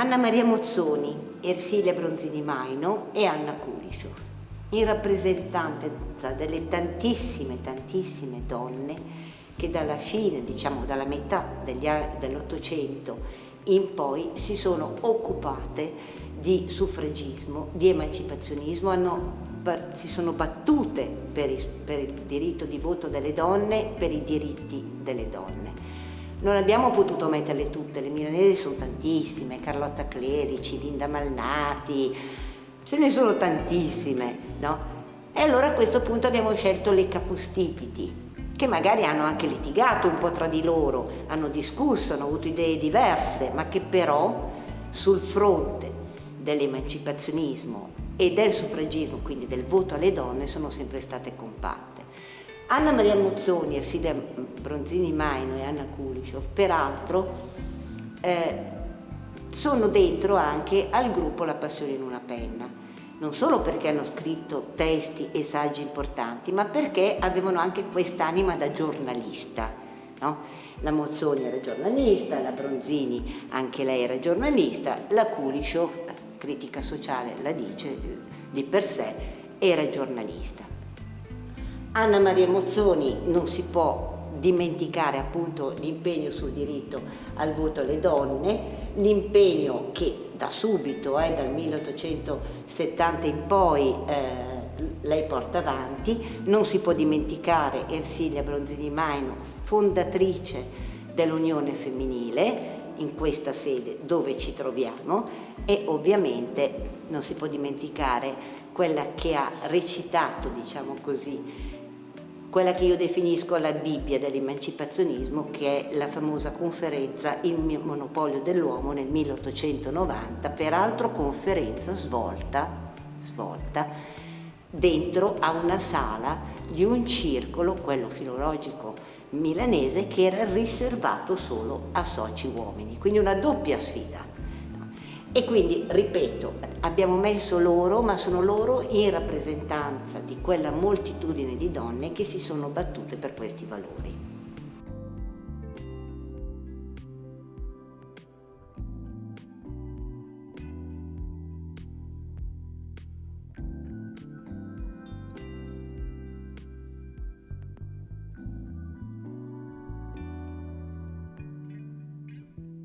Anna Maria Mozzoni, Ersilia Bronzini Maino e Anna Kulishov, in rappresentanza delle tantissime, tantissime donne che dalla fine, diciamo dalla metà dell'Ottocento in poi si sono occupate di suffragismo, di emancipazionismo, hanno, si sono battute per il, per il diritto di voto delle donne, per i diritti delle donne. Non abbiamo potuto metterle tutte, le milanesi sono tantissime, Carlotta Clerici, Linda Malnati, ce ne sono tantissime, no? E allora a questo punto abbiamo scelto le capostipiti, che magari hanno anche litigato un po' tra di loro, hanno discusso, hanno avuto idee diverse, ma che però sul fronte dell'emancipazionismo e del suffragismo, quindi del voto alle donne, sono sempre state compatte. Anna Maria Muzzoni, Ersilia Bronzini Maino e Anna Kulishov, peraltro, eh, sono dentro anche al gruppo La Passione in una penna, non solo perché hanno scritto testi e saggi importanti, ma perché avevano anche quest'anima da giornalista. No? La Mozzoni era giornalista, la Bronzini anche lei era giornalista, la Kulishov, critica sociale la dice di per sé, era giornalista. Anna Maria Mozzoni non si può dimenticare appunto l'impegno sul diritto al voto alle donne, l'impegno che da subito, eh, dal 1870 in poi, eh, lei porta avanti. Non si può dimenticare Ersilia Bronzini Maino, fondatrice dell'Unione Femminile, in questa sede dove ci troviamo e ovviamente non si può dimenticare quella che ha recitato, diciamo così, quella che io definisco la Bibbia dell'emancipazionismo, che è la famosa conferenza Il monopolio dell'uomo nel 1890, peraltro conferenza svolta, svolta dentro a una sala di un circolo, quello filologico milanese, che era riservato solo a soci uomini, quindi una doppia sfida. E quindi, ripeto, abbiamo messo loro, ma sono loro in rappresentanza di quella moltitudine di donne che si sono battute per questi valori.